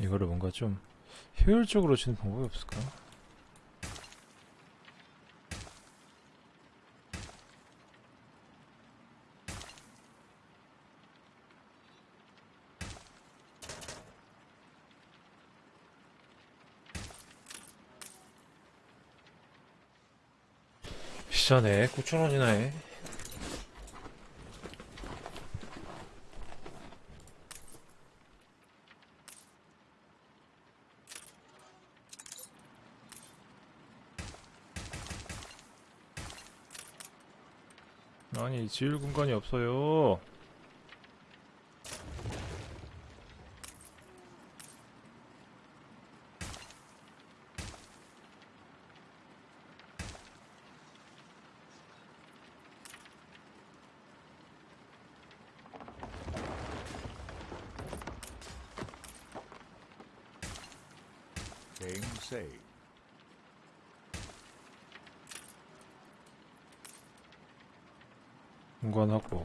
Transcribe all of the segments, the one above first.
이거를 뭔가 좀 효율적으로 치는 방법이 없을까? 비싸네. 9천원이나 해. 아니 지을 공간이 없어요 Game saved. 공간하고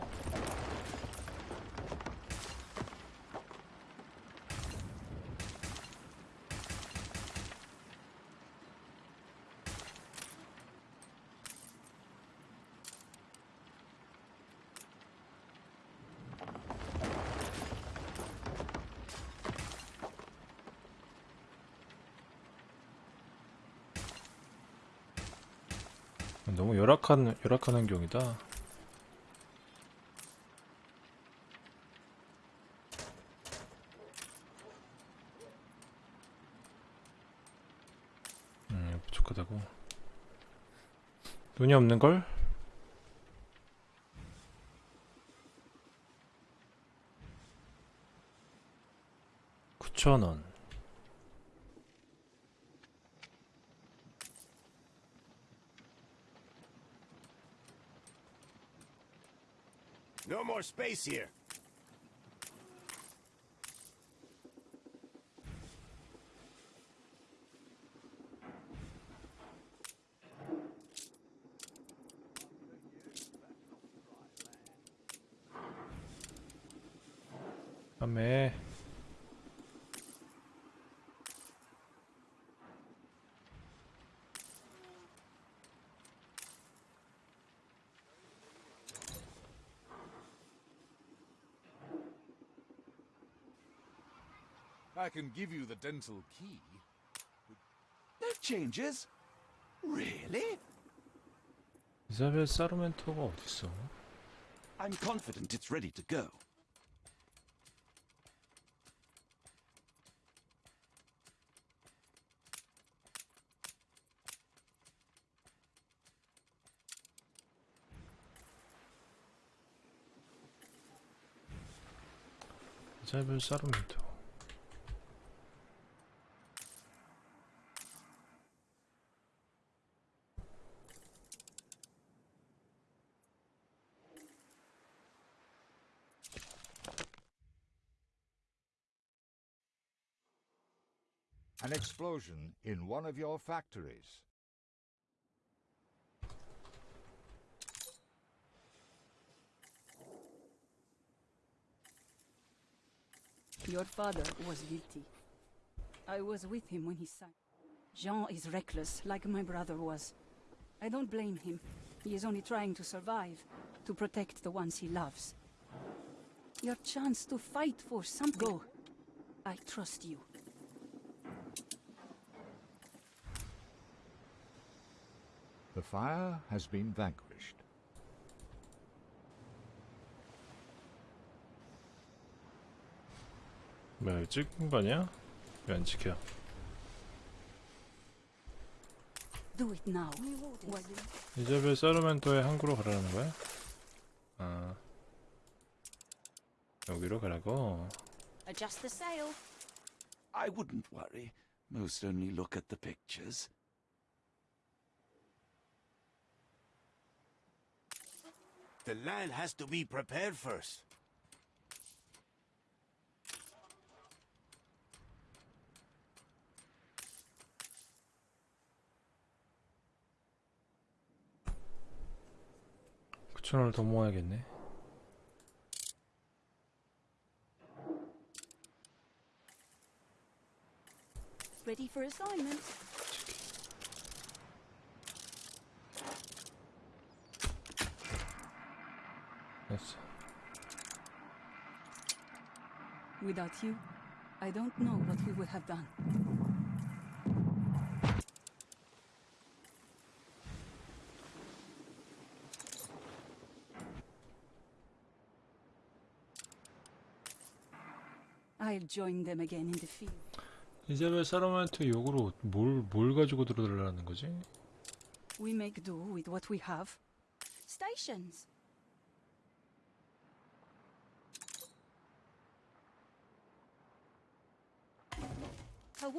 너무 열악한 열악한 환경이다. 음, 부족하다고. 돈이 없는 걸? More space here. 판 I can give you the dental key. that changes? Really? Zawiel settlement powodzi są. I'm confident it's ready to go. Zawiel settlement An explosion in one of your factories. Your father was guilty. I was with him when he signed. Jean is reckless, like my brother was. I don't blame him. He is only trying to survive, to protect the ones he loves. Your chance to fight for some go. I trust you. The fire has been vanquished. 뭐야 이거 찍은 거 아니야? 왜 안 찍혀? Do it now. While you- 이자벨 사르멘토의 항구로 가라는 거야? 아 여기로 가라고? Adjust the sail. I wouldn't worry. Most only look at the pictures. The land has to be prepared first. 5천원을 더 모아야겠네 Ready for assignment. Without you, I don't know what we would have done. I'll join them again in the field. 이자벨 사람한테 욕으로 뭘, 뭘 가지고 들어달라는 거지? We make do with what we have. Stations.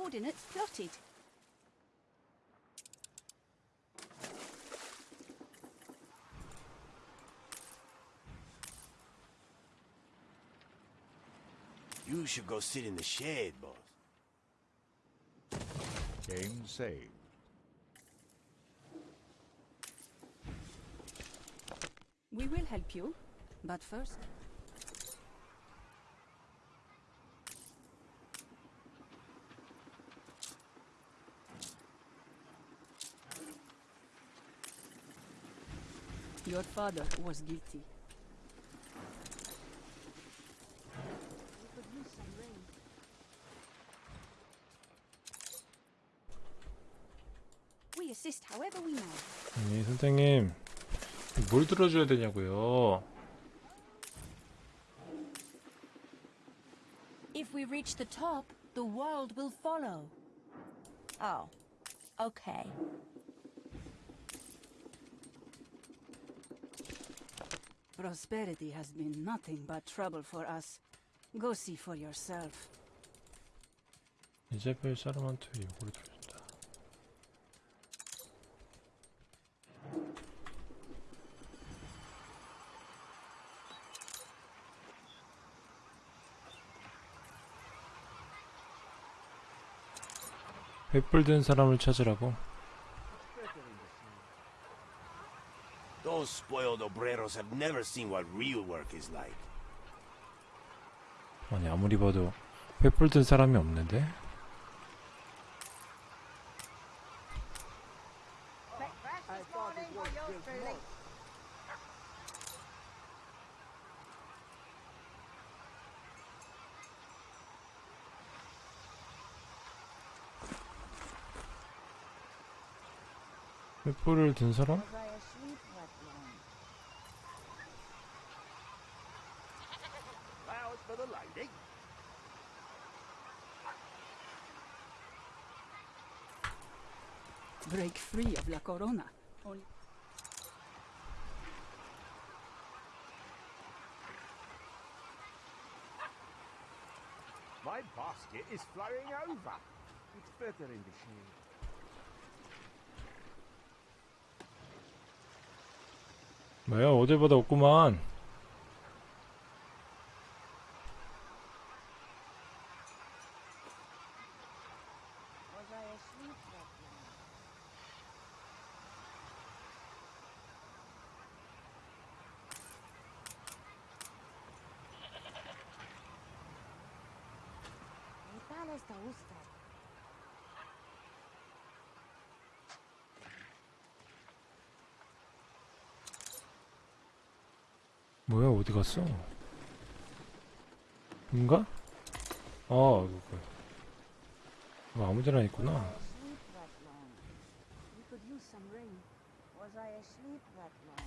Coordinates plotted. You should go sit in the shed, boss. Game saved. We will help you, but first. Your father was guilty. We assist however we may. 아니 선생님 뭘 들어줘야 되냐고요 If we reach the top, the world will follow. Oh, okay. Prosperity has been nothing but trouble for us. Go see for yourself. 이자벨 사람한테 욕을 들어준다 횃불 든 사람을 찾으라고 Those spoiled obreros have never seen what real work is like. 아니 아무리 봐도 횃불 든 사람이 없는데 횃불을 든 사람? Flowers for the lady. Break free of La Corona. My basket is flowing over. It's better in the shade. 뭐야 어딜보다 없구만 뭐야 어디 갔어? 인가? 아 이거 이거 아무 데나 있구나 we could use some rain. Was I asleep that long?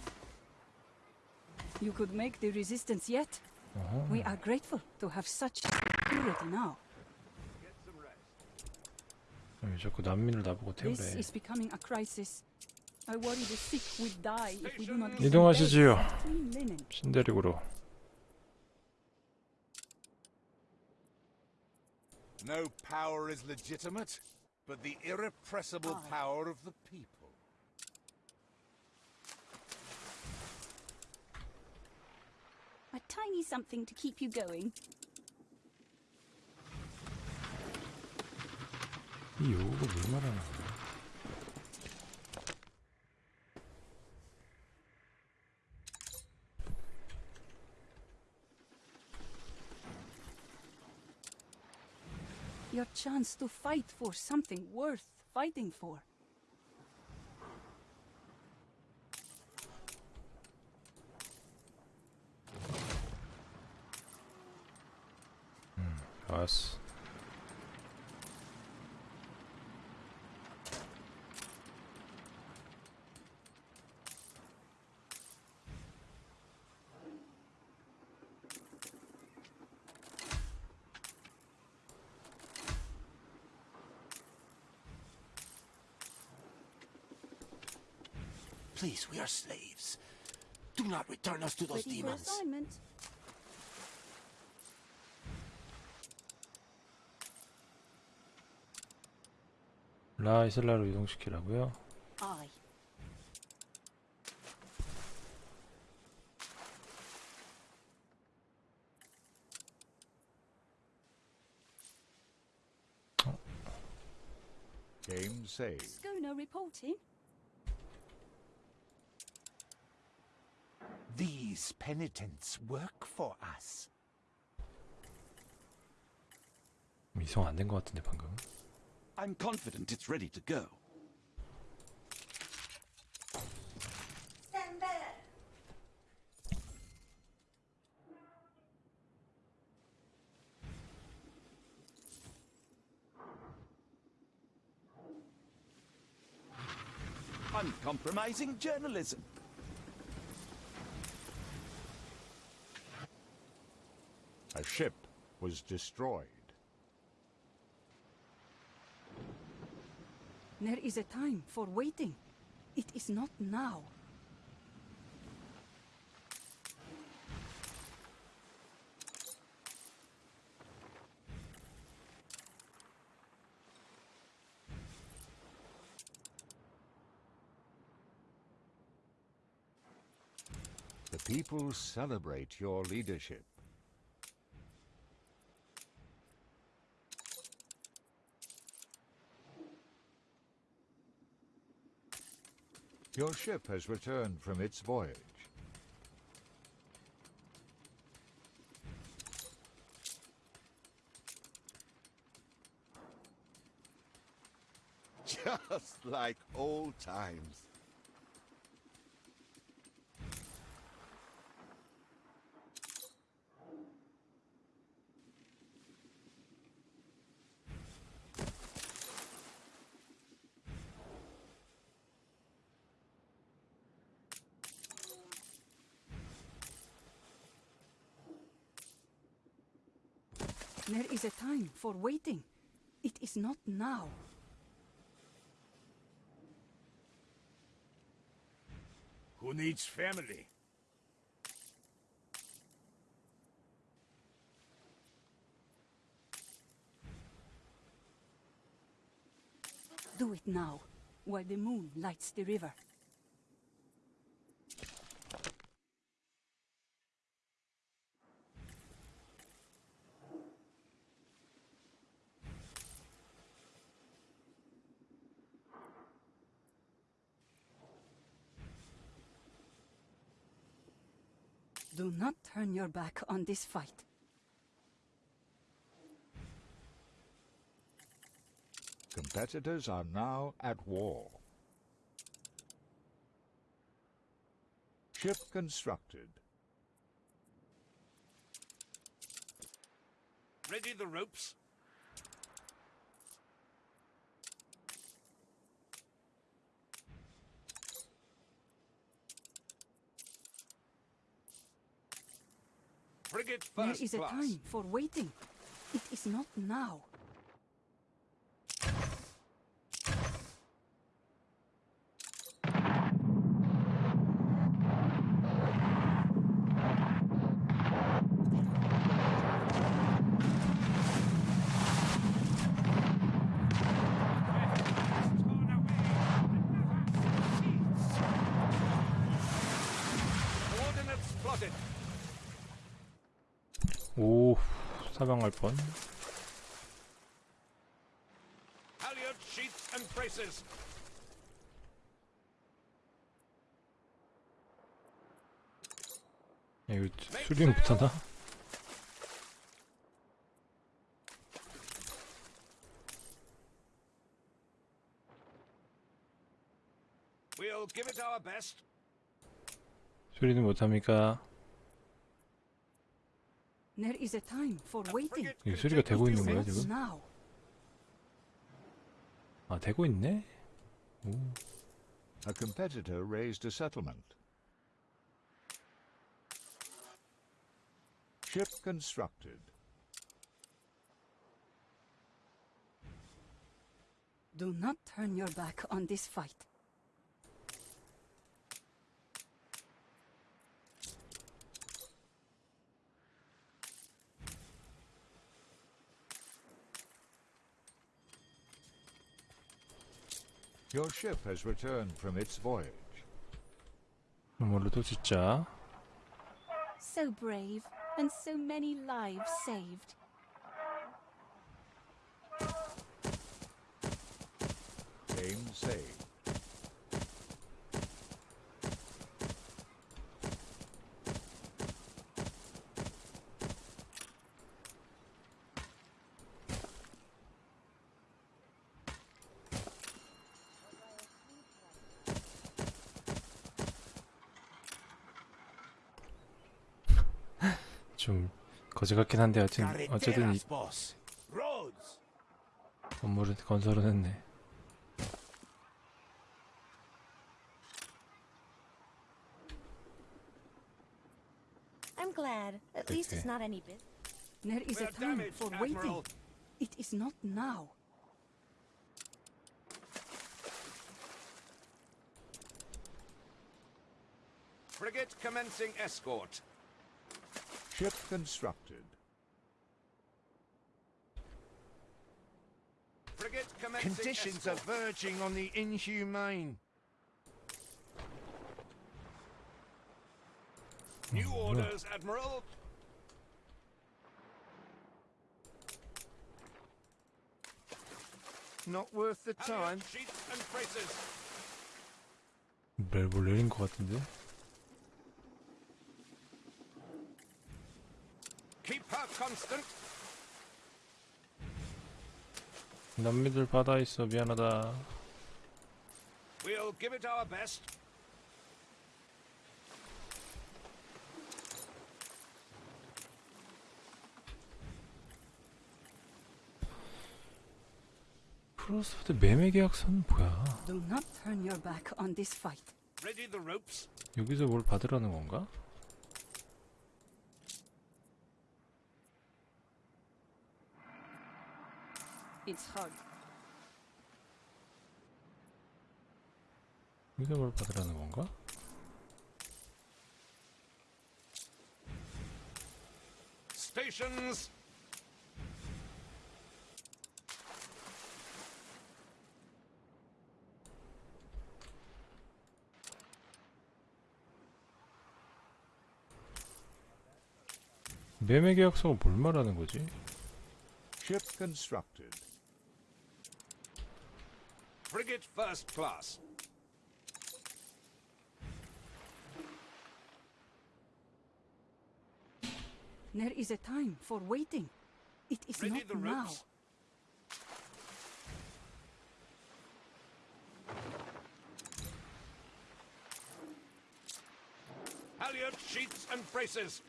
You could make the resistance yet. 어허. We are grateful to have such security now. 왜 자꾸 난민을 나보고 태우래 is becoming a crisis. I worry the sick will die if we do not give them 이동하시지요 beds, clean linen. 신대륙으로 No power is legitimate, but the irrepressible power of the people. A tiny something to keep you going. 이 요구가 뭘 말하는 거야 Your chance to fight for something worth fighting for. Hmm, 좋았 Please, we are slaves. Do not return us to those Ready for demons. assignment. 라이슬라로 이동시키라고요? Aye. Game saved. Schooner reporting. These penitents work for us. 이성 안 된 것 같은데 방금. I'm confident it's ready to go. Uncompromising journalism. A ship was destroyed. There is a time for waiting. It is not now. The people celebrate your leadership. Your ship has returned from its voyage. Just like old times. There is a time for waiting. It is not now. Who needs family? Do it now, while the moon lights the river. Do not turn your back on this fight. Competitors are now at war. Ship constructed. Ready the ropes? Frigate first is a class. time for waiting. It is not now. 오 사망할 뻔 야, 이거 수리는 못하나? 수리는 못합니까? There is a time for waiting. Frigate 이게 수리가 되고 있는 거야 What's 지금? now? 아 되고 있네? 오. A competitor raised a settlement. Ship constructed. Do not turn your back on this fight. Your ship has returned from its voyage. 그럼 뭘로 또 짓자? So brave, and so many lives saved. Aim saved. 거지 같긴 한데 어쨌든 어쨌든 이 Carreteras, boss. Roads. 건물은 건설은 했네. I'm glad. At least it's Okay. not any bit. There is We're a time damaged, for waiting. Admiral. It is not now. Frigate commencing escort. Ship constructed. Conditions escort. are verging on the inhumane. New orders, Admiral. Not worth the time. Sheets and braces. 린것 같은데? Keep her constant. 남미들 바다 있어 미안하다. We'll give it our best. 크로스포드 매매 계약서는 뭐야? Do not turn your back on this fight. Ready the ropes. 여기서 뭘 받으라는 건가? It's hard. 여기서 뭘 받으라는 건가? Stations. 매매 계약서가 뭘 말하는 거지? Ship constructed. Frigate first class. There is a time for waiting. It is Ready not now. Halyard sheets and braces.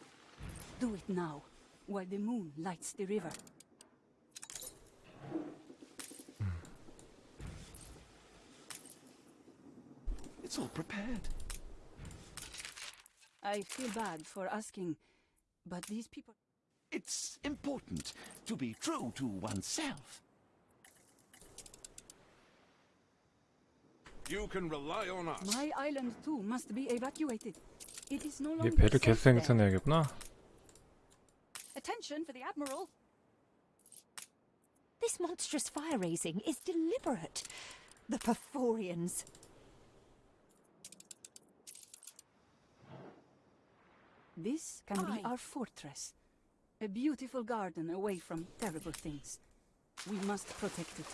Do it now, while the moon lights the river. It's all prepared. I feel bad for asking, but these people. It's important to be true to oneself. You can rely on us. My island too must be evacuated. It is no 얘 longer 배를 safe 계속 there. 생산해야겠구나. Attention for the admiral. This monstrous fire raising is deliberate. The Perforians. This can be our fortress. A beautiful garden away from terrible things. We must protect it.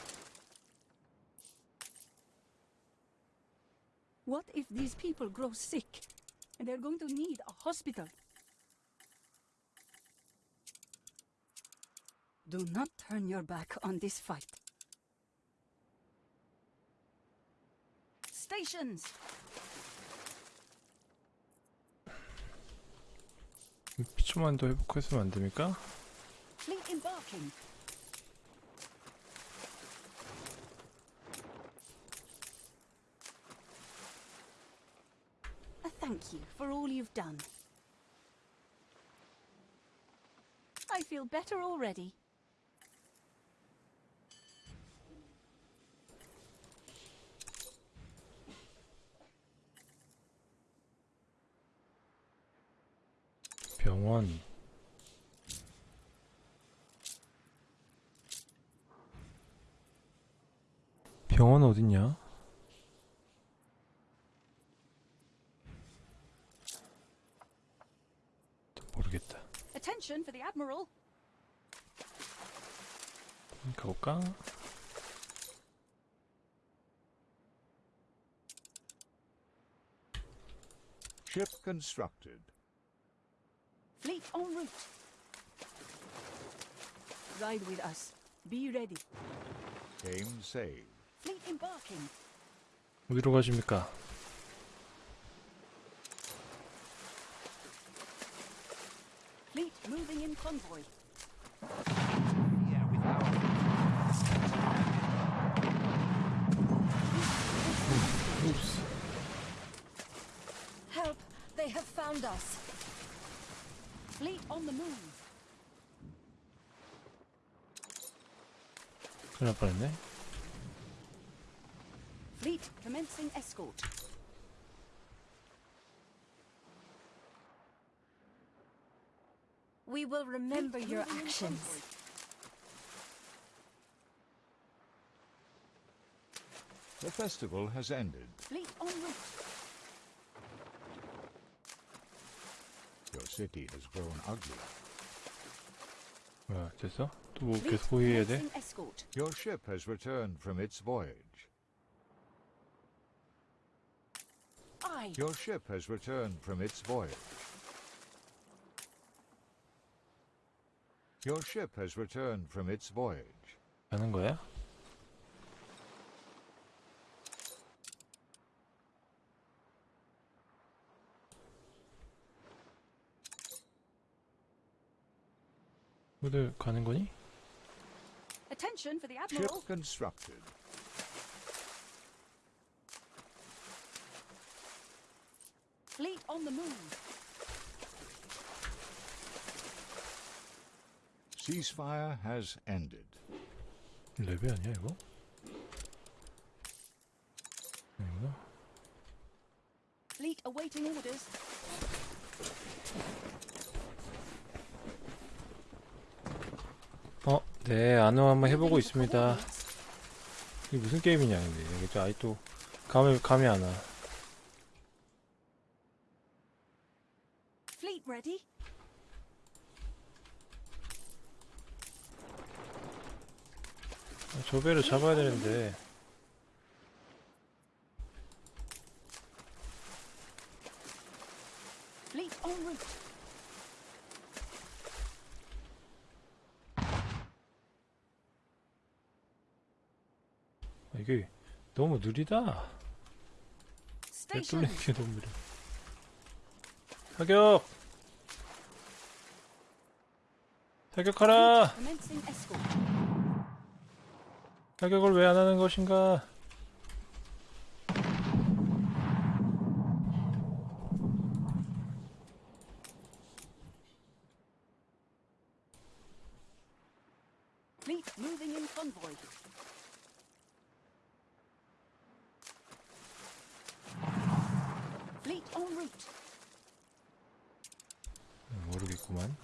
What if these people grow sick and they're going to need a hospital? Do not turn your back on this fight. Stations! 피초만 더 회복했으면 안 됩니까? Fleet embarking. A thank you for all you've done. I feel better already. 어딨냐? 모르겠다. Attention for the Admiral. 가볼까? Ship constructed. Fleet en route. Ride with us. Be ready. Game saved. Fleet embarking. 어디로 가십니까? Fleet moving in convoy. 옵스. Help! They have found us. Fleet on the move. 큰일 날 뻔했네. Fleet commencing escort. We will remember Fleet your moving in actions. convoy. The festival has ended. Fleet en route. Your city has grown ugly. 뭐야 됐어? 또 뭐 Fleet 계속 호위해야 돼? commencing escort. Your ship has returned from its voyage. I. Your ship has returned from its voyage. Your ship has returned from its voyage. 가는 거야? 어디 가는 거니? Attention for the Ship Admiral. constructed. Fleet on the move. Ceasefire has ended. 레벨 아니야 이거? 아니구나. Fleet awaiting orders. 어, 네, 안호 한번 해보고 있습니다. 이게 무슨 게임이냐, 근데. 이게 또 아이 또, 감이, 감이 안 와. Fleet ready. 저 배를 잡아야 되는데. 아, 이게 너무 느리다. 뚫리는 게 너무 느려. 사격! 사격하라! 사격을 왜 안 하는 것인가? Fleet moving in convoy. Fleet en route. 모르겠구만.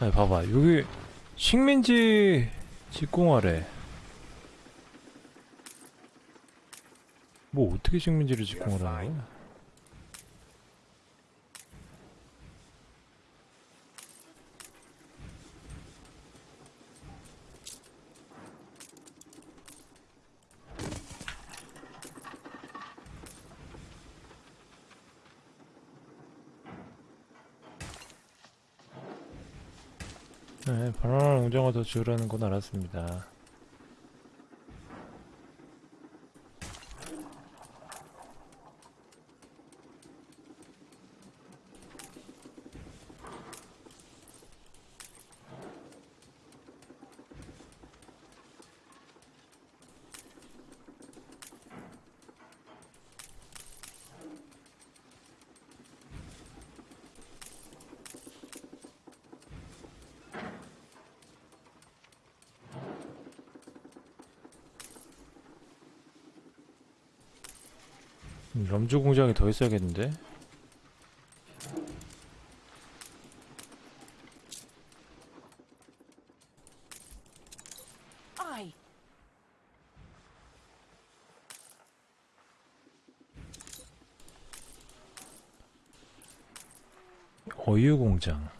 아니 봐봐 여기 식민지 직공하래 뭐 어떻게 식민지를 직공하라는 거야? 주라는 건 알았습니다. 음, 럼주 공장이 더 있어야겠는데? 어유 공장.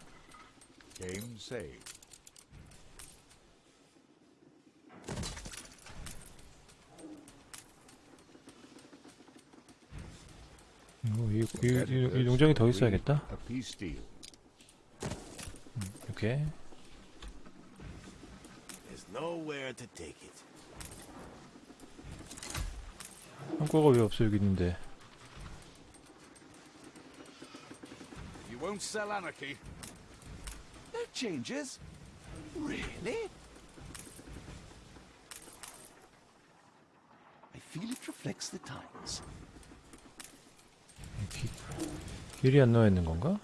있어야겠다. A peace deal. 이렇게. There's nowhere to take it. 한국어가 왜 없어 여기 있는데? You won't sell anarchy. No changes? Really? I feel it reflects the times. 기, 길이 안 나와 있는 건가?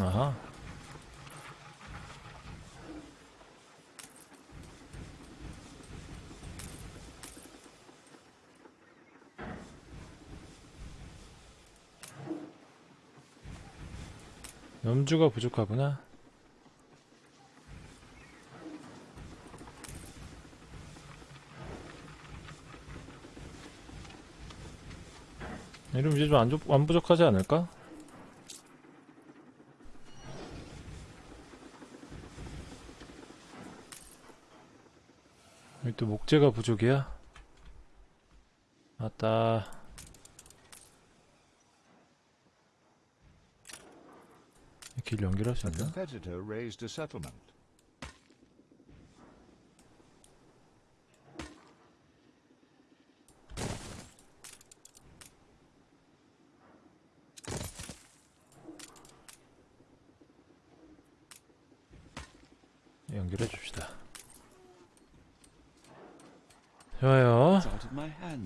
아하. 염주가 부족하구나. 이러면 이제 좀 안, 안 부족하지 않을까? 여기 또 목재가 부족이야? 맞다. 길 연결할 수 있나?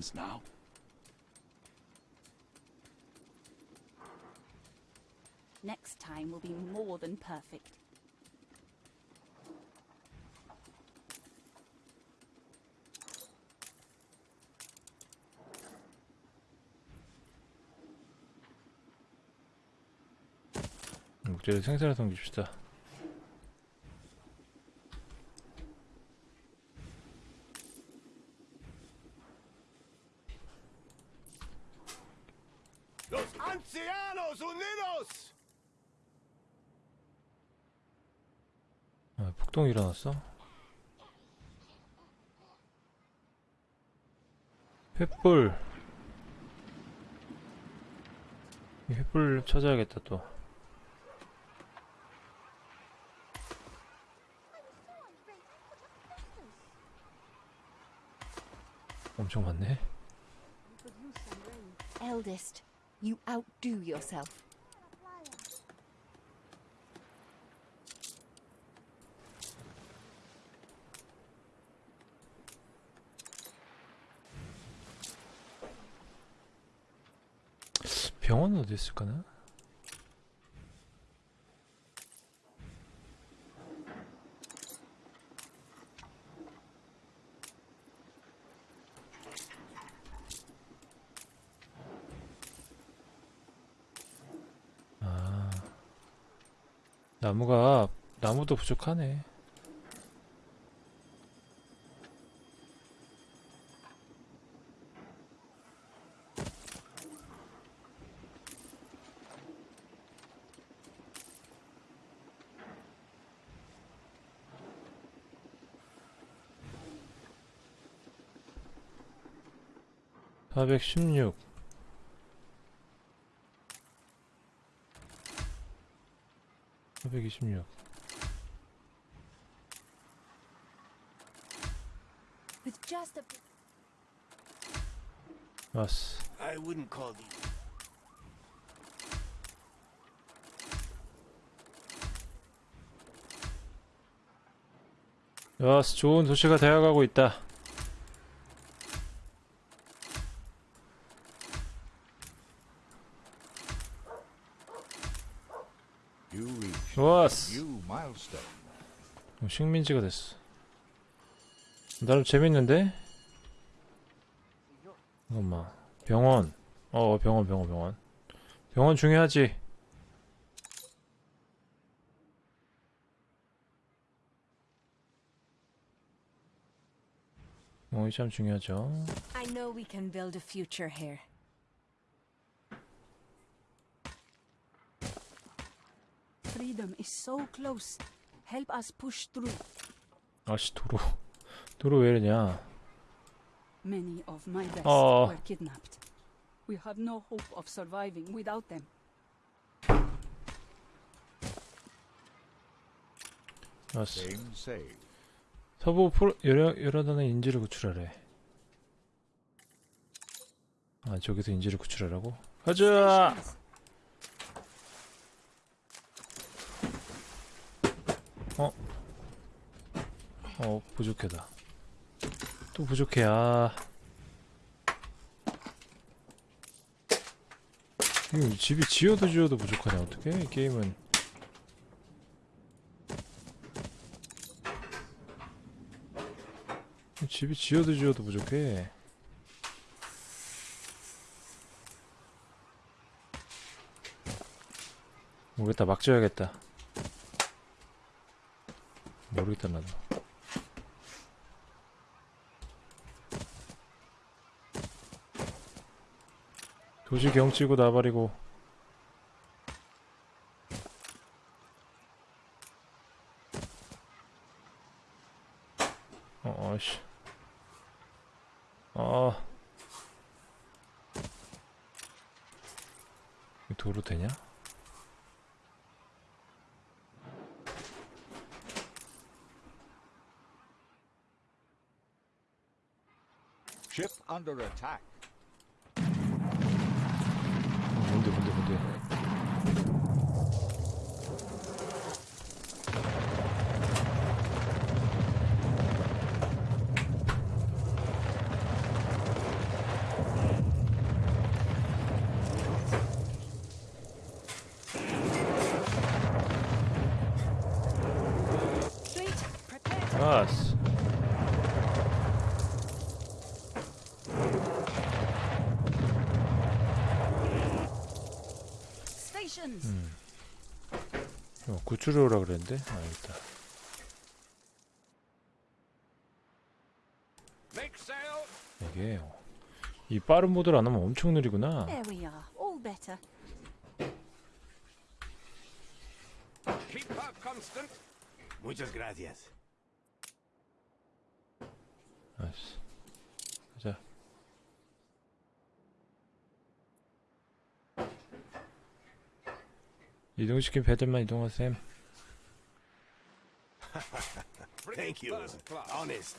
of my hands now. Next time will be more than perfect. 목재를 생산해서 옮깁시다. 일어났어? 횃불 이 횃불 찾아야겠다 또 엄청 많네 Eldest, you outdo yourself. 병원은 어디 있을까나? 아 나무가 나무도 부족하네. 사백십육 426 With just a bit. 왔어 I wouldn't call these. 좋은 도시가 되어가고 있다 You reach 좋았어 new milestone. 어, 식민지가 됐어 나름 재밌는데? 잠깐만 병원 어 병원 병원 병원 병원 중요하지 어, 이참 중요하죠 I know we can build a future here. Freedom is so close. Help us push through. 아씨 도로 도로 왜 이러냐 Many of my best Oh. were kidnapped. We have no hope of surviving without them. saved. 서부 프로 여러 여러 단의 인지를 구출하래. 아 저기서 인지를 구출하라고? 가자. Stations. 어 부족해다. 또 부족해. 아. 이거 집이 지어도 지어도 부족하냐 어떻게 이 게임은 집이 지어도 지어도 부족해 모르겠다 막 지어야겠다 모르겠다 나도 도시 경치고 나발이고 어, 어씨. 아. 이 도로 되냐? under attack. 어, 오라 그랬는데? 아, 여기 있다. Make sail! 이게, 어, 이 빠른 모드를 안 하면 엄청 느리구나. There we are. All better. Keep her constant! Muchas gracias. 아스. 가자. 이동시킨 배들만 이동하셈. Thank you. Honest.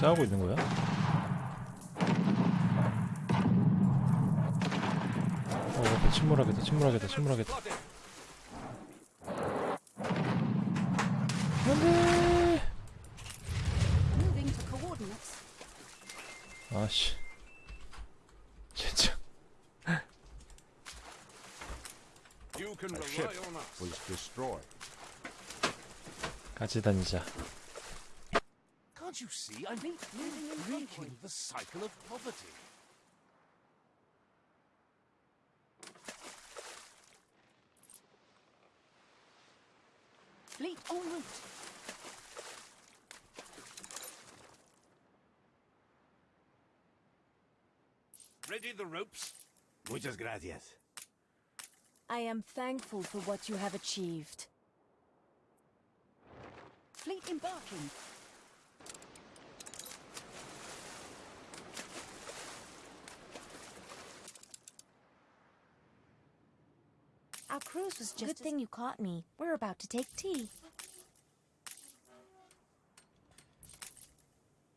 싸우고 있는 거야? 어, 앞에 침몰하겠다, 침몰하겠다, 침몰하겠다. 안돼! You can A rely ship on us. was destroyed. 같이 다니자. Can't you see? I'm breaking the cycle of poverty. Fleet en route. Ready the ropes? Muchas gracias. I am thankful for what you have achieved. Fleet embarking. Our cruise was just Good thing you caught me. We're about to take tea.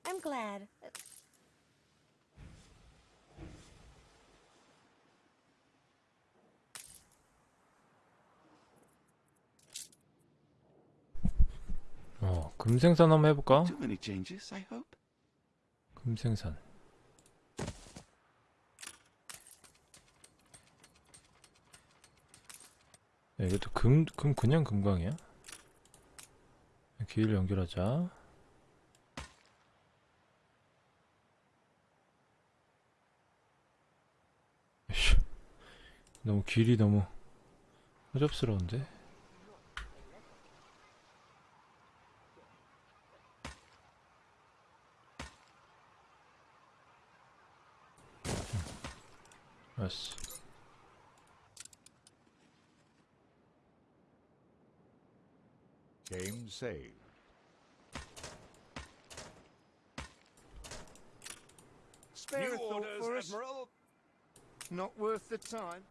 I'm glad. 어, 금생산 한번 해볼까? 금생산. 야, 이것도 금, 금 그냥 금광이야? 길을 연결하자. 너무 길이 너무 허접스러운데? us. Game saved. Spare New a thought orders, for us. Admiral. Not worth the time.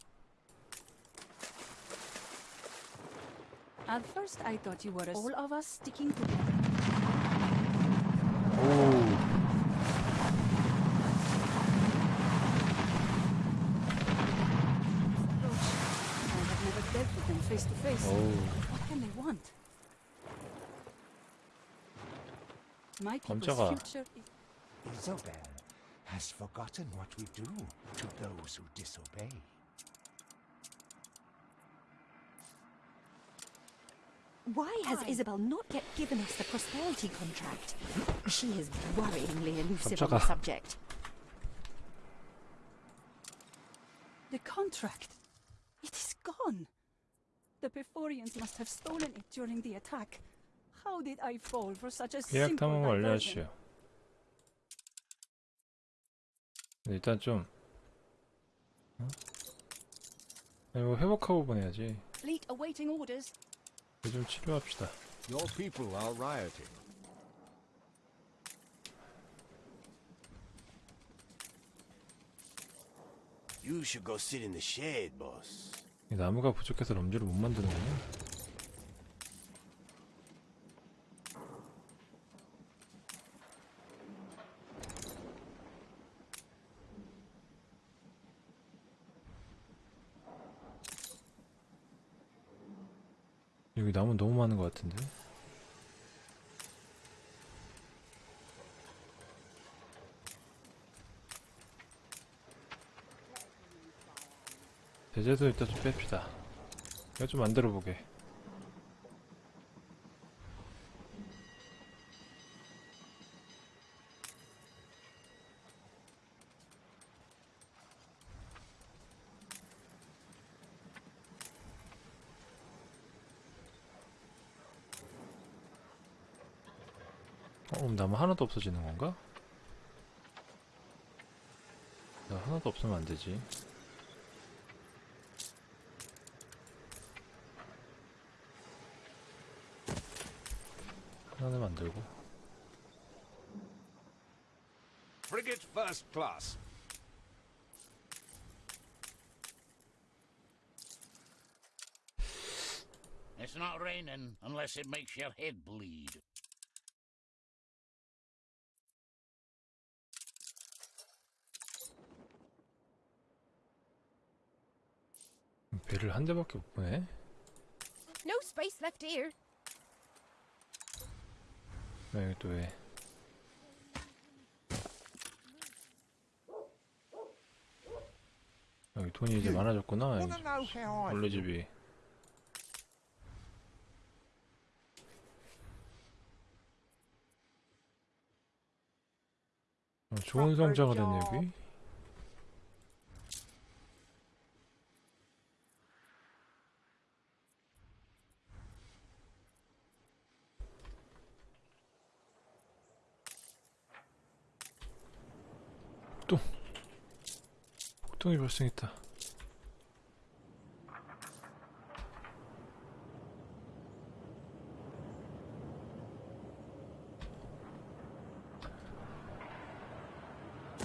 At first I thought you were all of us sticking together. Oh. face to face. Oh. What can they want? My people's future is... Isabel has forgotten what we do to those who disobey. Why has Isabel not yet given us the prosperity contract? She is worryingly elusive on the subject. The contract? It is gone. The Pyrphorians must have stolen it during the attack. How did I fall for such a 계약 탐험 완료하시오. 일단 좀 어? 아니 뭐 회복하고 보내야지. Fleet awaiting orders. 좀 치료합시다. Your people are rioting. You should go sit in the shade, boss. 이 나무가 부족해서 럼지를 못 만드는구나. 여기 나무 너무 많은 것 같은데? 제재도 일단 좀 뺍시다. 이거 좀 만들어 보게. 어, 나무 하나도 없어지는 건가? 나 하나도 없으면 안 되지. 하나 만들고. Frigate first class. It's not raining unless it makes your head bleed. 배를 한 대밖에 못 보네. No space left here. 왜 여기 또 왜? 여기 돈이 이제 많아졌구나. 원래 집이. 어, 좋은 성장을 했네 여기. 발생했다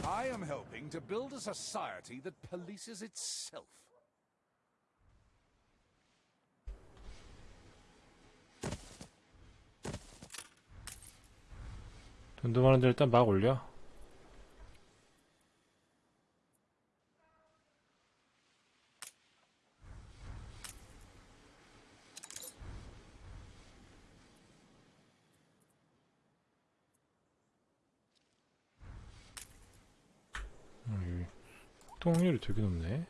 I am helping to build a society that polices itself. 돈도 많은데 일단 막 올려. 되게 높네.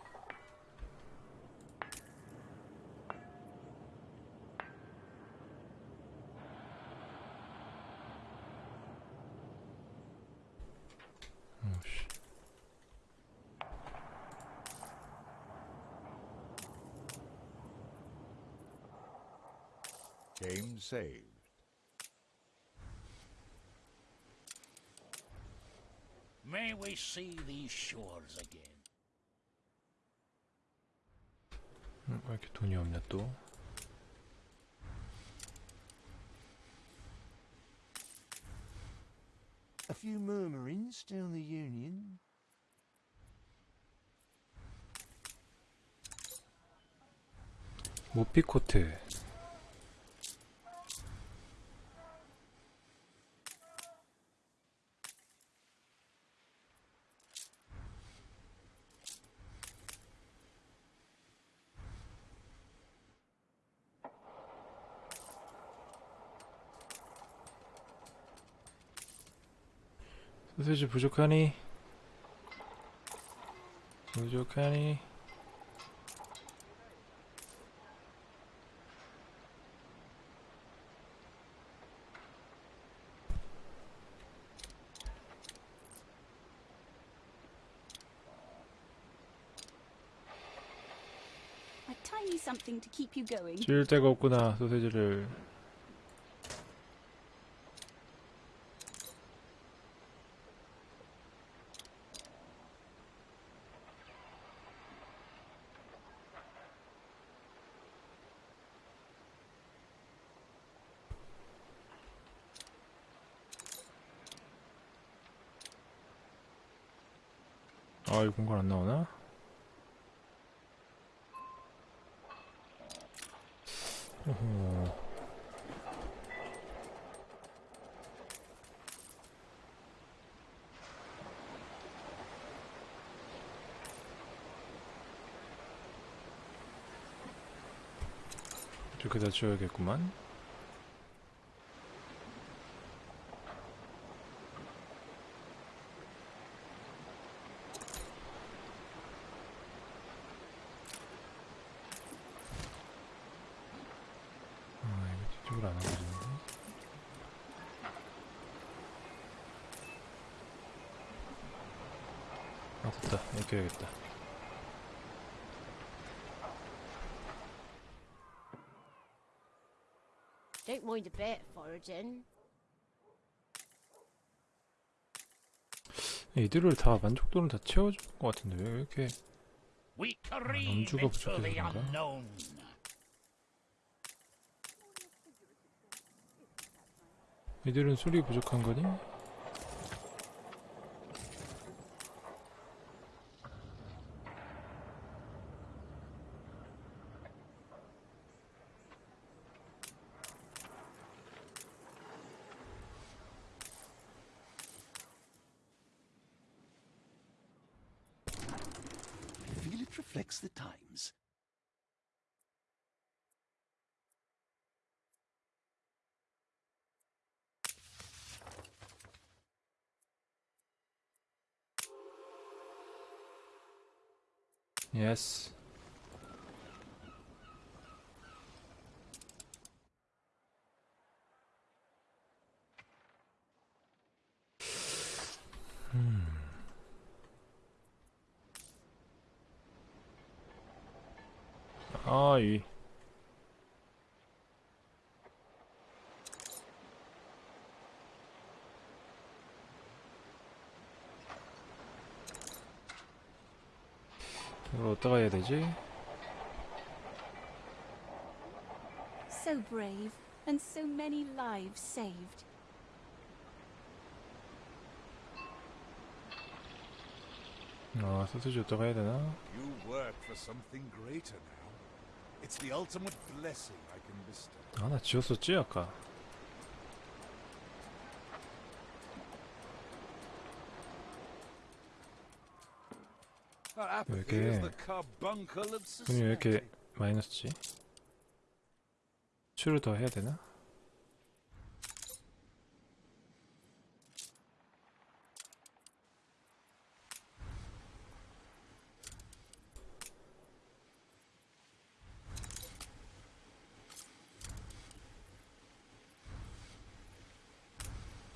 어, 씨. Game saved. May we see these shores again. 이렇게 돈이 없냐 또? A few murmurings in the Union. 모피코트. 부족하니? 부족하니? A tiny something to keep you going. 찌를 데가 없구나 소세지를 공간 안 나오나? 어허. 이렇게 다 지워야겠구만. 아, 이거 뒤쪽으로 안 가지는데. 아, 됐다. 이렇게 해야겠다. Don't mind a bit, foraging. 이들을 다 만족도는 다 채워줄 것 같은데 왜 이렇게 We careen 남주가 into the 부족해서 그런가? unknown. 이들은 술이 부족한 거니? Yes. Hmm. Aye. 가 해야 되지? So brave, and so many lives saved. 아, 소세지 어디다가 해야 되나? You work for something greater now. It's the ultimate blessing I can bestow. 아, 나 지웠었지, 아까. Our apathy Okay. is the carbuncle of 돈이 왜 society. 이렇게 마이너스지? 수를 더 해야 되나?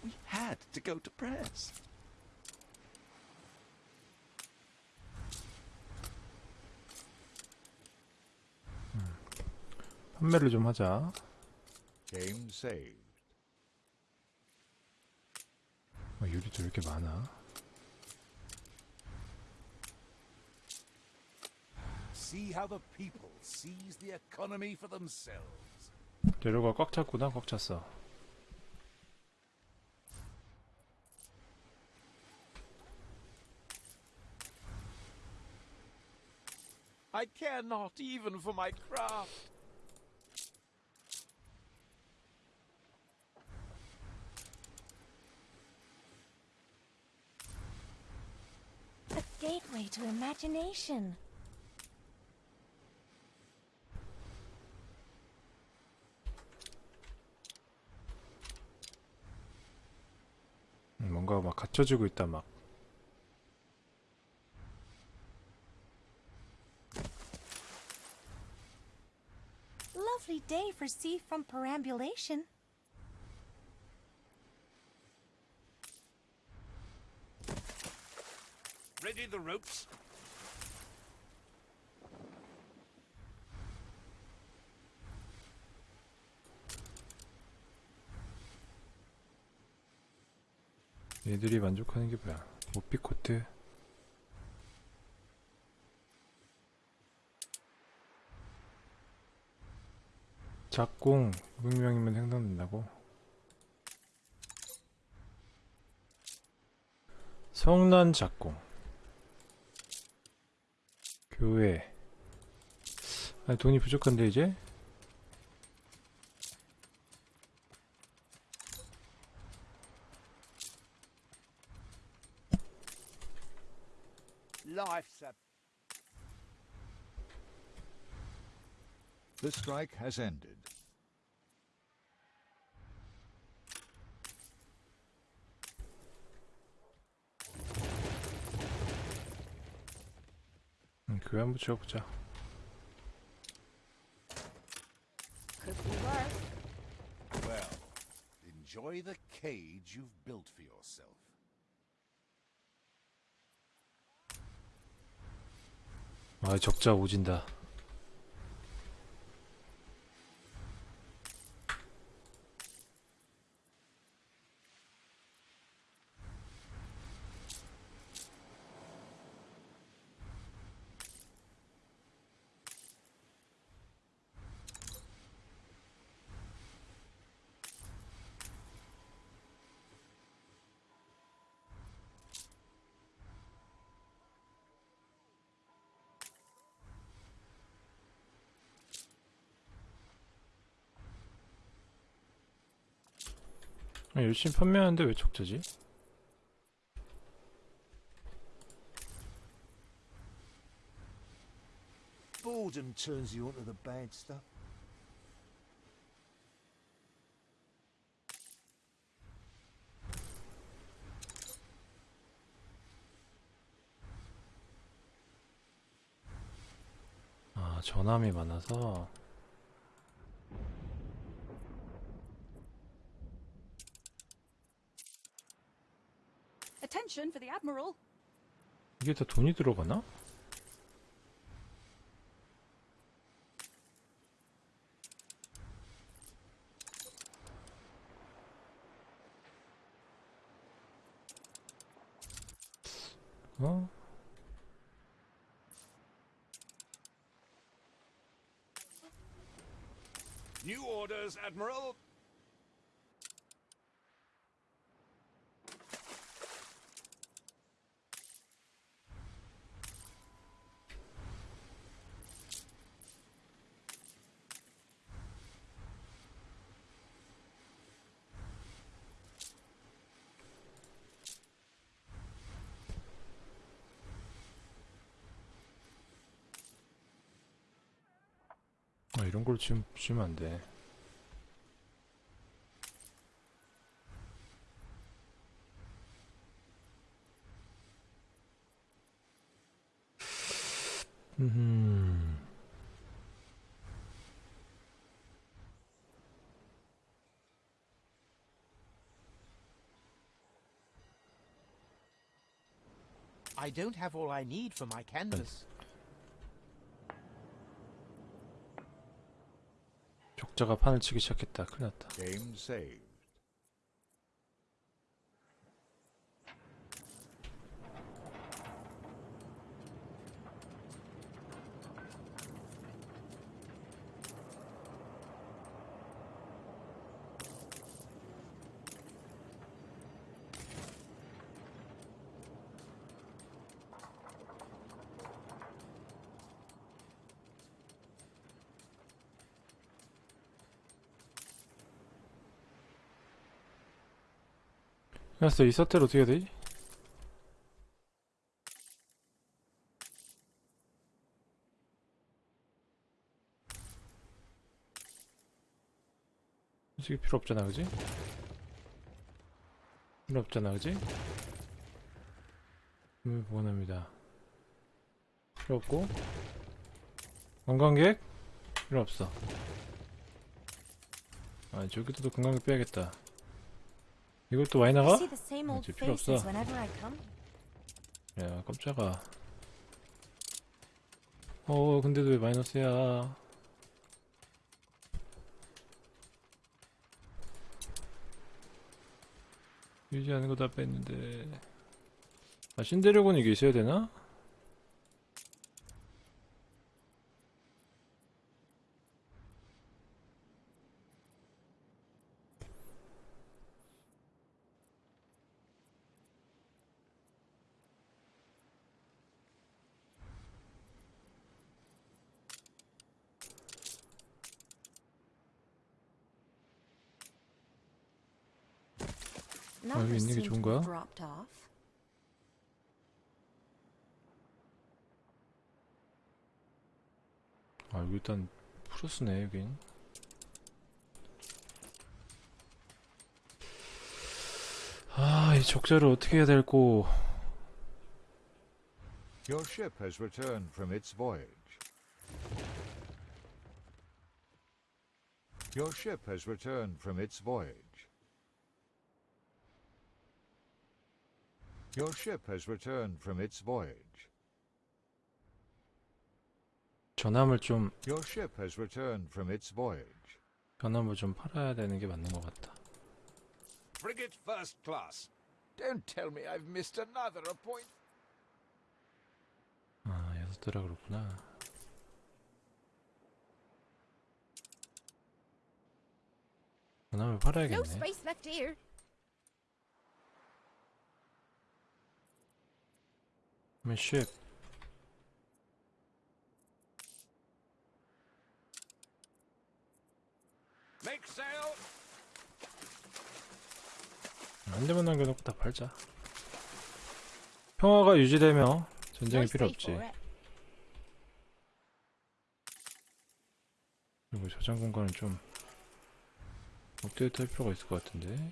We had to go to press. 판매를 좀 하자. Game saved. 어, 유리도 왜 이렇게 많아? See how the people seize the economy for themselves. 재료가 꽉 찼구나, 꽉 찼어. I care not even for my craft. to imagination. 음, 뭔가 막 갖춰지고 있다, 막. Lovely day for seafront perambulation. Ready the ropes? 얘들이 만족하는 게 뭐야? 오피코트. 작공 500명이면 생산된다고? 성난 작공 교회 아니 돈이 부족한데 이제? Life's a The strike has ended. 교회 한번 지어보자 Could be worse. Well, enjoy the cage you've built for yourself. 아 적자 오진다 열심히 판매하는데 왜 적자지? Boredom turns you onto the bad stuff. 아 전함이 많아서 Attention for the Admiral. 이게 다 돈이 들어가나? 어? New orders, Admiral. 이런 걸 지금 주면 안 돼. 음. I don't have all I need for my canvas. 적자가 판을 치기 시작했다. 큰일 났다. 그래서 이 사태를 어떻게 해야 되지? 솔직히 필요 없잖아 그지? 필요 없잖아 그지? 음, 원합니다 필요 없고 관광객? 필요 없어 아 저기도 관광객 빼야겠다 이것도 많이 I 나가? 이제 필요 없어. 야 깜짝아 어 근데도 왜 마이너스야 유지하는 거 다 뺐는데 아 신데레곤 이게 있어야 되나? 플러스네 여긴 아이 적자를 어떻게 해야 될고 Your ship has returned from its voyage. Your ship has returned from its voyage. Your ship has returned from its voyage. 전함을 좀 Your ship has returned from its voyage. 전함을 좀 팔아야 되는 게 맞는 것 같다 Frigate first class. Don't tell me I've missed another appointment. 아 여섯 대라 그렇구나 전함을 No 팔아야겠네 space left here. 대만 남겨놓고 다 팔자. 평화가 유지되며 전쟁이 필요 없지. 그리고 저장 공간은 좀 업데이트 할 필요가 있을 것 같은데.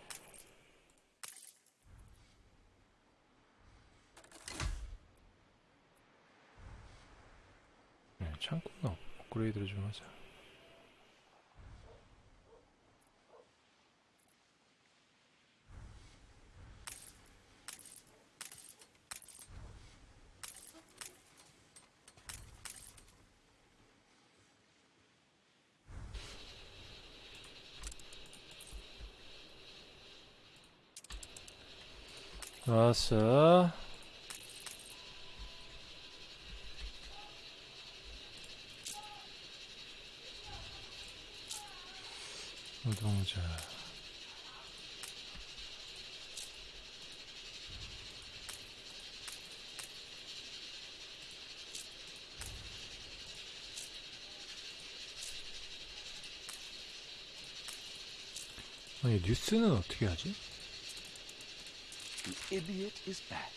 네, 창고는 업- 업그레이드를 좀 하자 좋았어 노동자 아니 뉴스는 어떻게 하지? The idiot is back.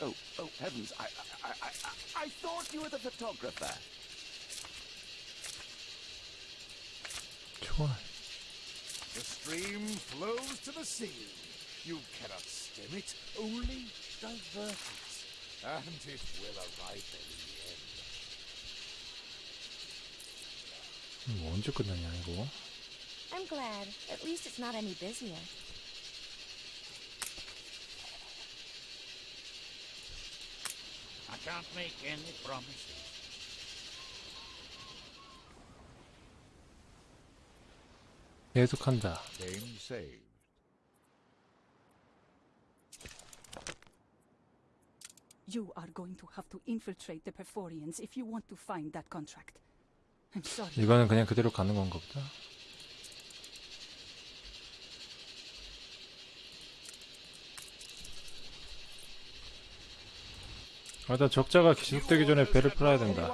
Oh, oh heavens! I, I, I, I, I thought you were the photographer. 총알. The stream flows to the sea. You cannot stem it, only divert it. And it will arrive in the end. 뭐 언제 끝나냐 이거? I'm glad. At least it's not any busier. Can't make any promises. 계속한다. Game saved. You are going to have to infiltrate the Perforians if you want to find that contract. I'm sorry. 이거는 그냥 그대로 가는 건가 보다. 일단 적자가 지속되기 전에 배를 팔아야 된다.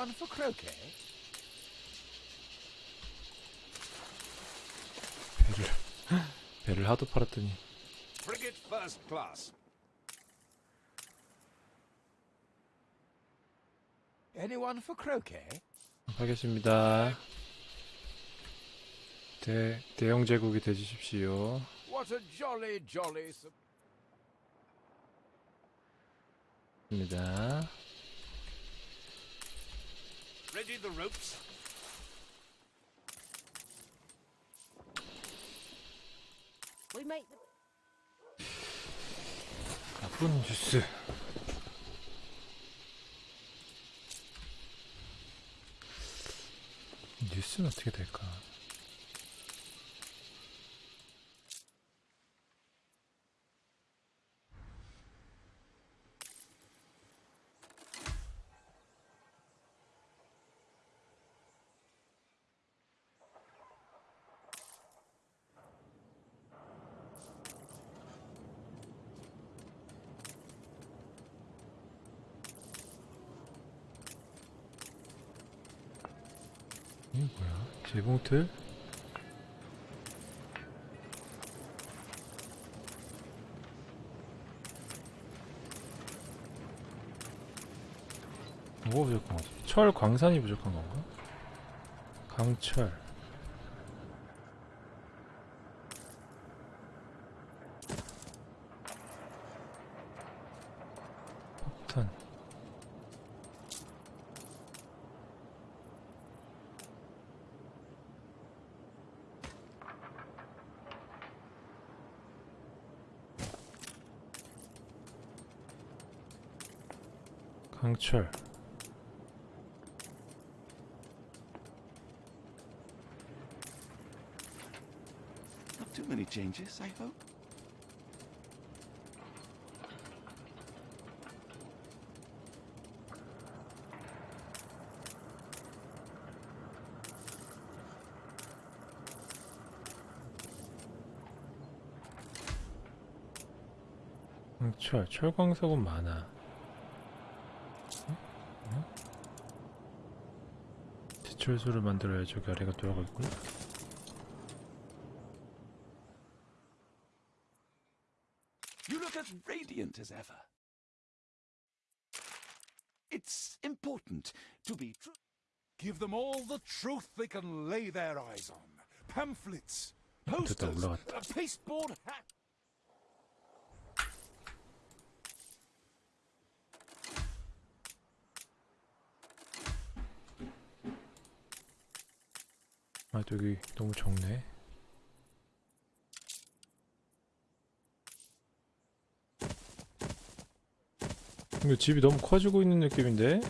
배를 배를 하도 팔았더니? 하겠습니다. 대 대형 제국이 되주십시오. What a jolly, jolly. sup- 입니다. 나쁜 뉴스. 뉴스는 어떻게 될까? 이게 뭐야? 재봉틀? 뭐가 부족한 거지? 철 광산이 부족한 건가? 강철 폭탄 강철 Not too many changes, I hope. 강철 철광석은 많아 어? 어? 제철소를 만들어야 저기 아래가 돌아가 있구나 Give them all the truth they can lay their eyes on. Pamphlets, posters, a pasteboard hat. 아 여기 너무 적네 이거 집이 너무 커지고 있는 느낌인데?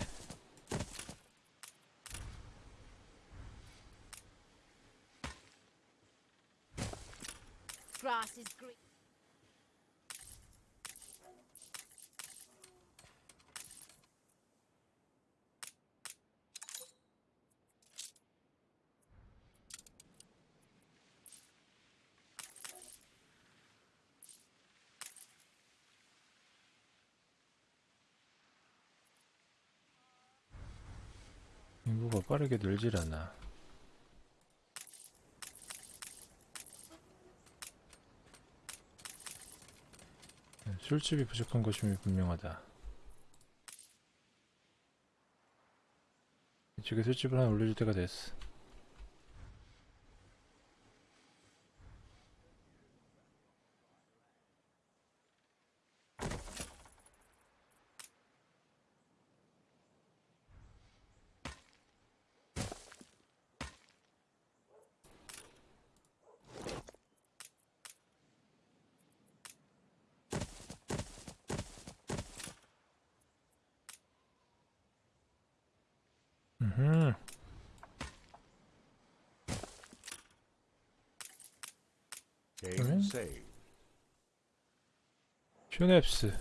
빠르게 늘질 않아. 네, 술집이 부족한 것임이 분명하다. 이쪽에 술집을 하나 올려줄 때가 됐어 save. 슈넵스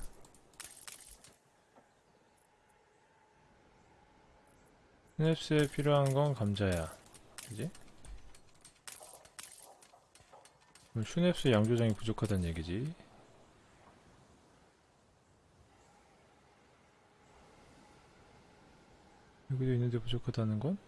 슈넵스에 필요한 건 감자야 그지? 슈넵스 양조장이 부족하다는 얘기지 여기도 있는데 부족하다는 건?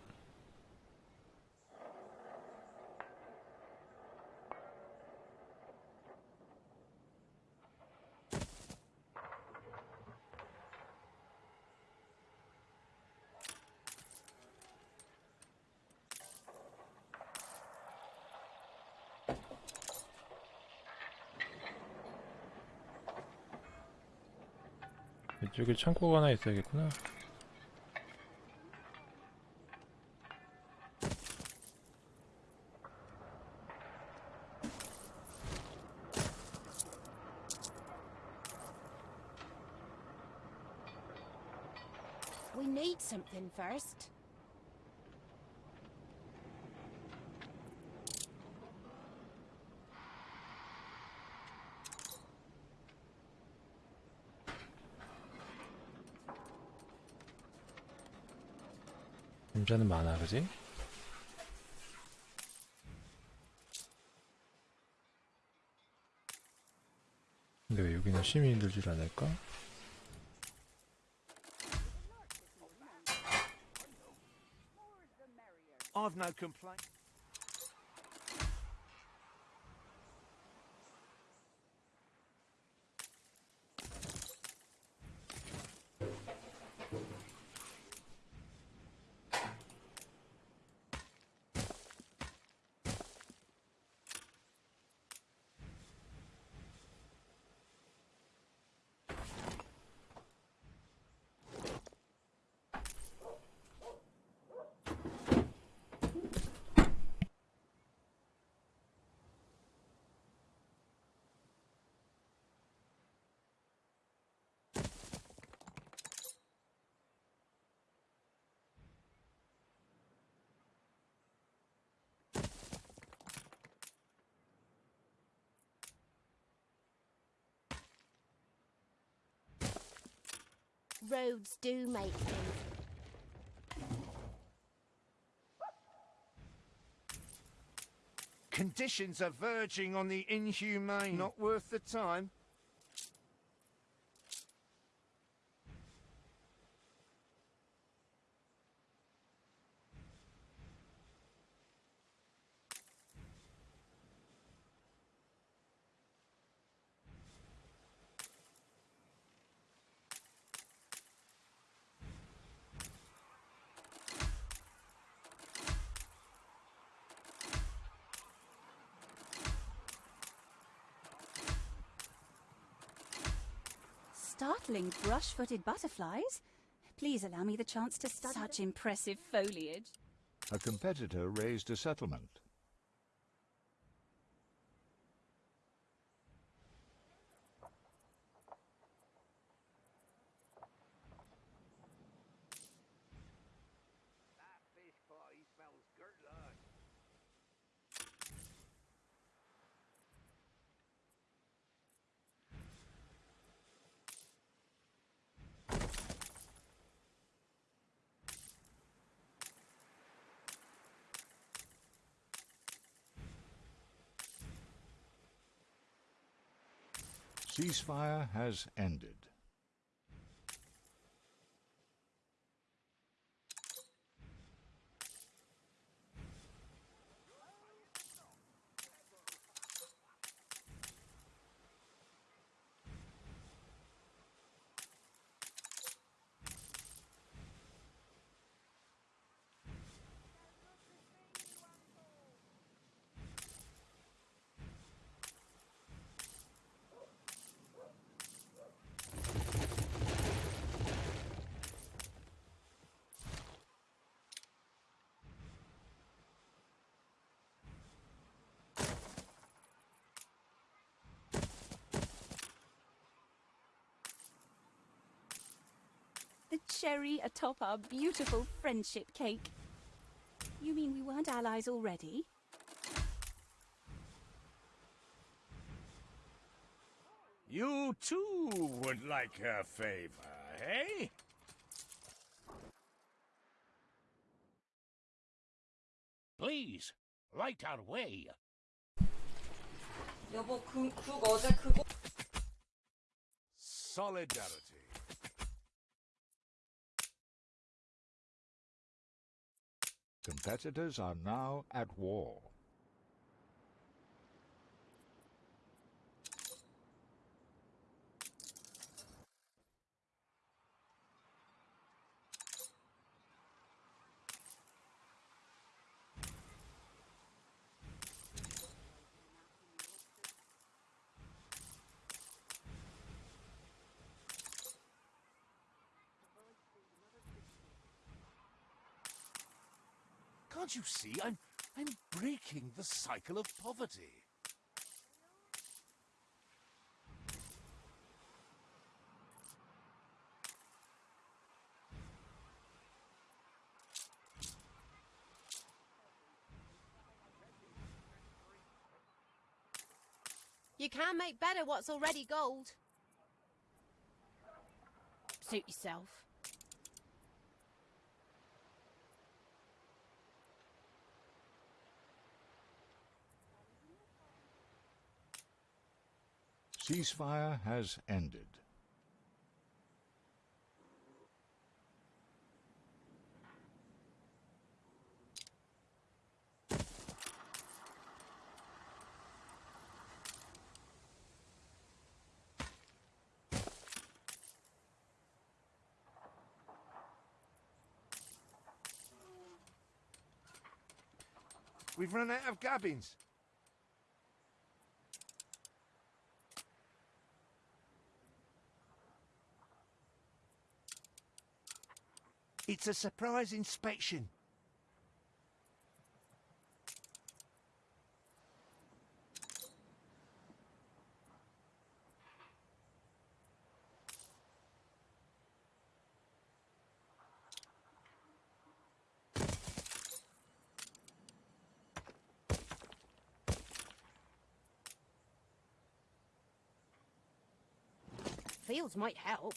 이쪽에 창고가 하나 있어야겠구나 We need something first. 남자는 많아 그지? 근데 왜 여기는 시민들 줄 않을까? Roads do make things. Conditions are verging on the inhumane. Not worth the time. Startling brush-footed butterflies? Please allow me the chance to study such impressive foliage. A competitor raised a settlement. Ceasefire has ended. The cherry atop our beautiful friendship cake. You mean we weren't allies already? You too would like her favor, hey? Please, light our way. Solidarity. Competitors are now at war. Can't you see? I'm I'm breaking the cycle of poverty. You can't make better what's already gold. Suit yourself. Ceasefire has ended. We've run out of gabbins. It's a surprise inspection. Fields might help.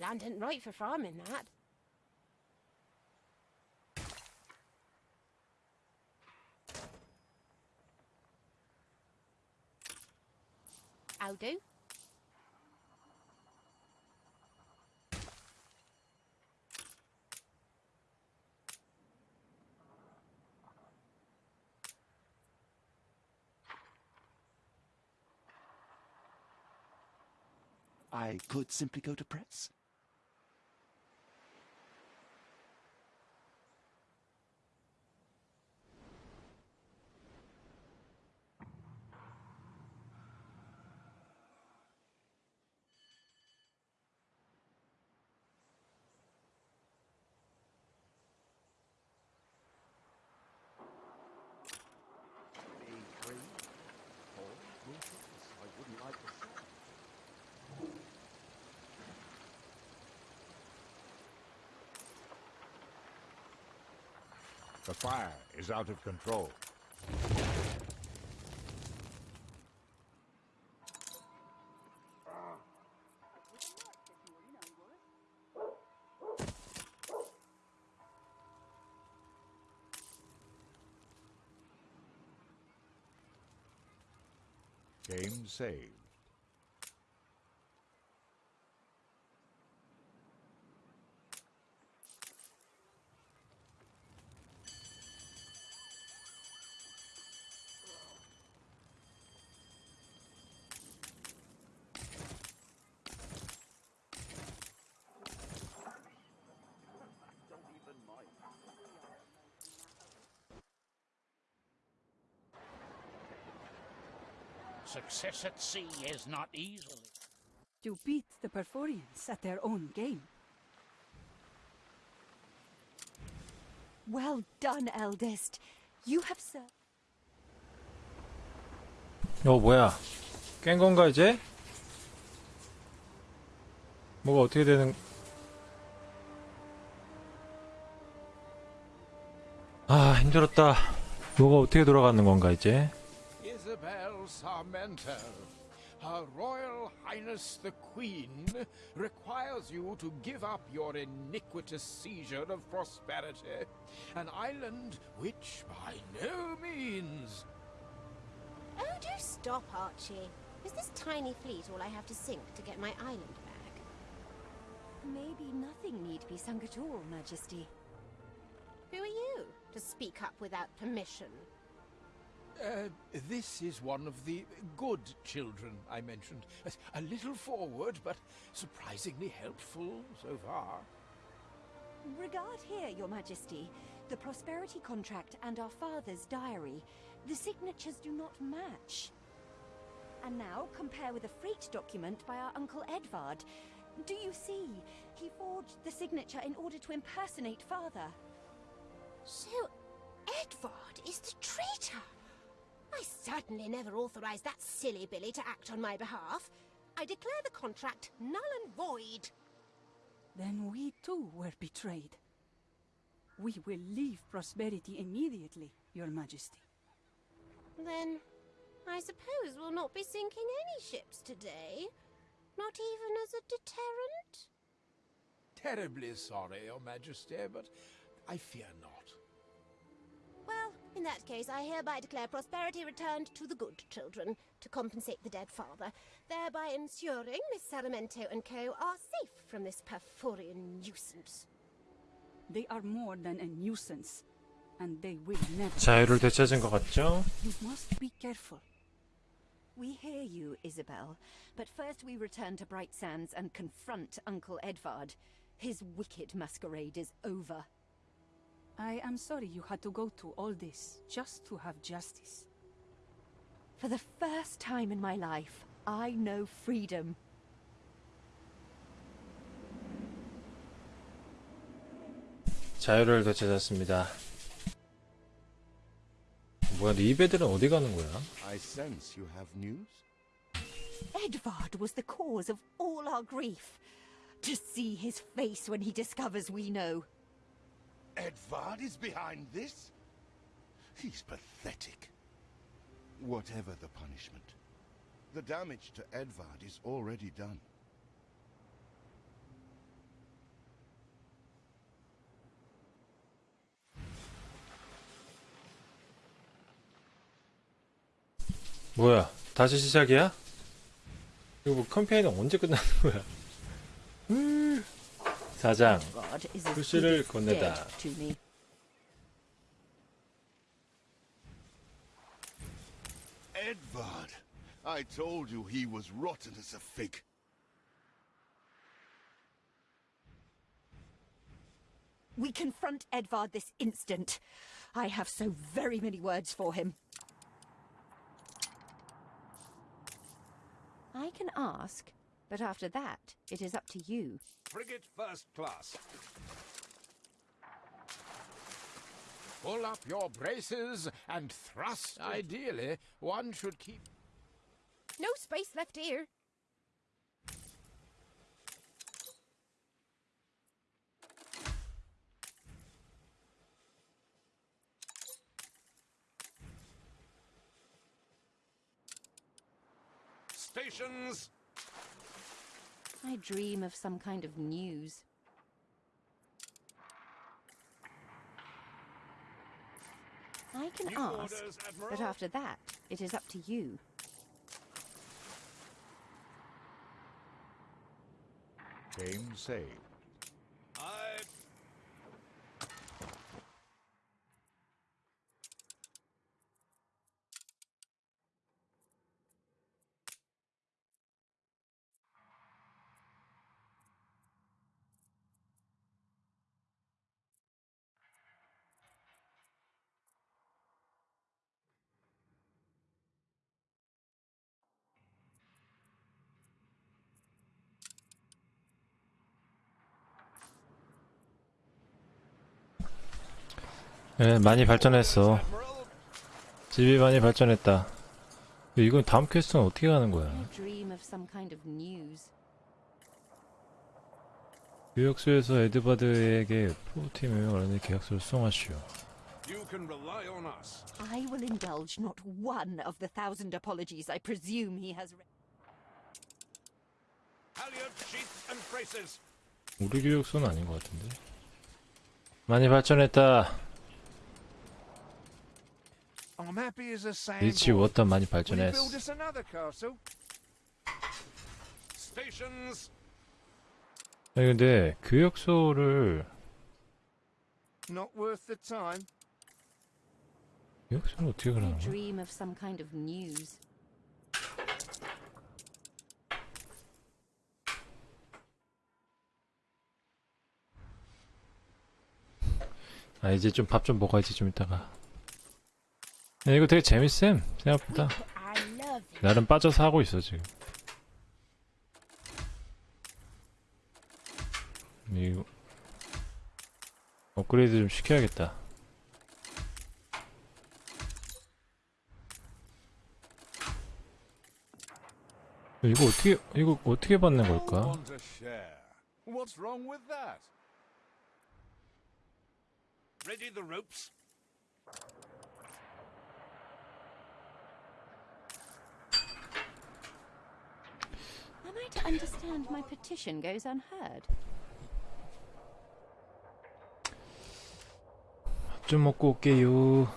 Land ain't right for farming, that. I'll do. I could simply go to press. Is out of control. Game saved. Success at sea is not easily. To beat the Perforians at their own game. Well done, eldest. You have served. 어 뭐야 깬 건가 이제? 뭐가 어떻게 되는 아 힘들었다 뭐가 어떻게 돌아가는 건가 이제? Isabel Sarmento, Her Royal Highness the Queen requires you to give up your iniquitous seizure of prosperity, an island which by no means. Oh, do stop, Archie. Is this tiny fleet all I have to sink to get my island back? Maybe nothing need be sunk at all, Majesty. Who are you to speak up without permission? Uh, this is one of the good children I mentioned. A little forward, but surprisingly helpful so far. Regard here, Your Majesty. The prosperity contract and our father's diary. The signatures do not match. And now compare with a freight document by our Uncle Edvard. Do you see? He forged the signature in order to impersonate father. So, Edvard is the traitor! I certainly never authorized that silly Billy to act on my behalf. I declare the contract null and void. Then we too were betrayed. We will leave Prosperity immediately, Your Majesty. Then, I suppose we'll not be sinking any ships today. Not even as a deterrent? Terribly sorry, Your Majesty, but I fear not. Well, in that case, I hereby declare prosperity returned to the good children to compensate the dead father, thereby ensuring Miss Sarmento and co. are safe from this Pyrphorian nuisance. They are more than a nuisance, and they will never... 자유를 되찾은 것 같죠? You must be careful. We hear you, Isabel, but first we return to Bright Sands and confront Uncle Edvard. His wicked masquerade is over. I am sorry you had to go through all this just to have justice. For the first time in my life, I know freedom. 자유를 되찾았습니다 뭐야 리베들은 어디 가는 거야? I sense you have news? Edvard was the cause of all our grief. To see his face when he discovers we know. Edvard is behind this? He's pathetic. Whatever the punishment, the damage to Edvard is already done. 뭐야 다시 시작이야? 이거 뭐 캠페인은 언제 끝나는 거야? 음. 사장 God is as 불씨를 good as 건네다 dead to me. Edvard! I told you he was rotten as a fig. We confront Edvard this instant. I have so very many words for him. I can ask, but after that, it is up to you. Frigate first class. Pull up your braces and thrust. Ideally, one should keep. No space left here. Stations! I dream of some kind of news. I can New ask, orders, but after that, it is up to you. Game saved. 예, 많이 발전했어. 집이 많이 발전했다. 이건 다음 퀘스트는 어떻게 가는 거야? 유역소에서 에드바드에게 프로팀을 원하는 계약서를 수송하시오. You can rely on us. I will indulge not one of the thousand apologies I presume he has. Halyard, sheets, and braces. 우리 교육소는 아닌 것 같은데. 많이 발전했다. I'm happy as a 리치 sandboy. 워터 많이 발전했어. build us another castle? Stations. 아니 근데 교육소를 Not worth the time. 교육소는 어떻게 You 가는 거야? dream of some kind of news. 아 이제 좀밥좀 먹어야지 좀 이따가. 야, 이거 되게 재밌음 생각보다. 나름 빠져서 하고 있어 지금. 이거 업그레이드 좀 시켜야겠다. 이거 어떻게 이거 어떻게 받는 걸까? Ready the ropes. Am I to understand my petition goes unheard? 밥 좀 먹고 올게요.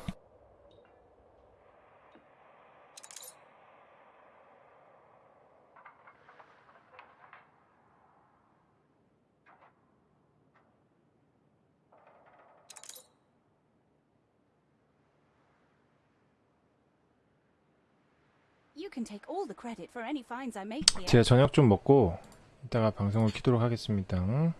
제가 저녁 좀 먹고 이따가 방송을 키도록 하겠습니다. 응?